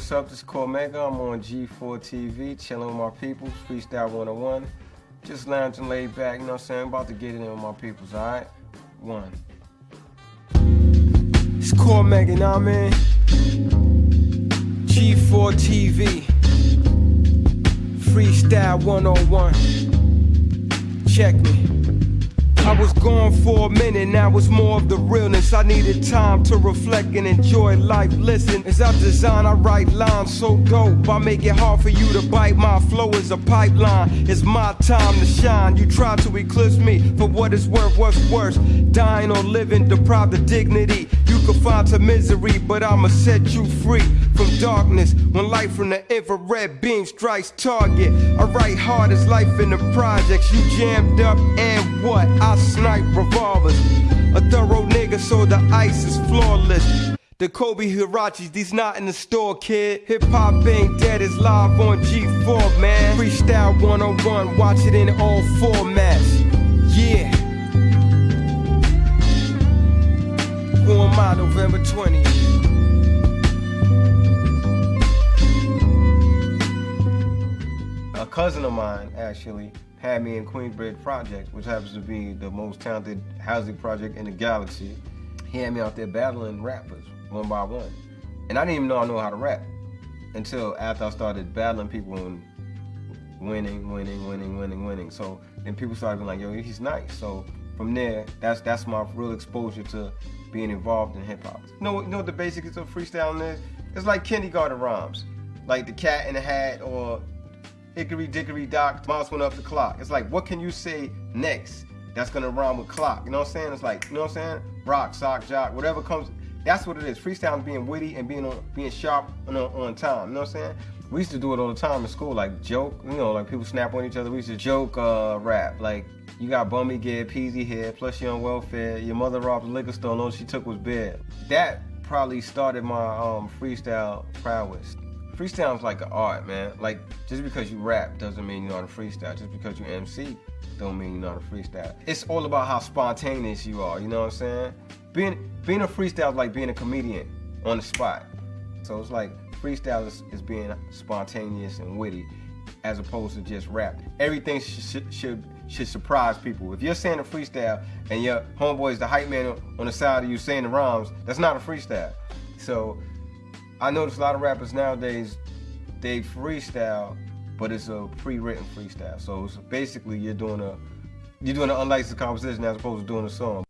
what's up? This is Cormega. I'm on G4 TV, chilling with my peoples, Freestyle 101. Just lounging laid back, you know what I'm saying? About to get it in with my peoples, alright? One. It's Cormega, you know what I mean? G4 TV, Freestyle 101. Check me. I was gone for a minute, now it's more of the realness. I needed time to reflect and enjoy life. Listen, as I design, I write lines so dope. I make it hard for you to bite. My flow is a pipeline. It's my time to shine. You try to eclipse me for what it's worth. What's worse, dying or living deprived of dignity. Find to misery, but I'ma set you free from darkness. When light from the infrared beam strikes target, I write hard as life in the projects. You jammed up and what? I snipe revolvers. A thorough nigga, so the ice is flawless. The Kobe Huaraches, these not in the store, kid. Hip hop ain't dead, it's live on G4, man. Freestyle 101, watch it in all formats. Yeah. Who am I, November 20th? A cousin of mine actually had me in Queensbridge Project, which happens to be the most talented housing project in the galaxy. He had me out there battling rappers one by one. And I didn't even know I know how to rap until after I started battling people and winning, winning, winning, winning, winning. So then people started being like, yo, he's nice. So from there, that's that's my real exposure to being involved in hip hop. You know, you know what the basics of freestyling is? It's like kindergarten rhymes, like the cat in the hat or hickory dickory dock, mouse went up the clock. It's like, what can you say next that's gonna rhyme with clock? You know what I'm saying? It's like, you know what I'm saying? Rock, sock, jock, whatever comes. That's what it is. Freestyling being witty and being on, being sharp on, on time. You know what I'm saying? We used to do it all the time in school, like joke. You know, like people snap on each other. We used to joke, uh, rap. Like you got bummy gear, peasy hair, plus you're on welfare. Your mother robbed a liquor store, and all she took was beer. That probably started my um, freestyle prowess freestyle's like an art, man. Like just because you rap doesn't mean you know how to freestyle. Just because you MC don't mean you know how to freestyle. It's all about how spontaneous you are. You know what I'm saying? Being being a freestyle is like being a comedian on the spot. So it's like freestyle is, is being spontaneous and witty, as opposed to just rap. Everything should should should surprise people. If you're saying a freestyle and your homeboy is the hype man on the side of you saying the rhymes, that's not a freestyle. So I notice a lot of rappers nowadays, they freestyle, but it's a pre-written freestyle. So basically you're doing a you're doing an unlicensed composition as opposed to doing a song.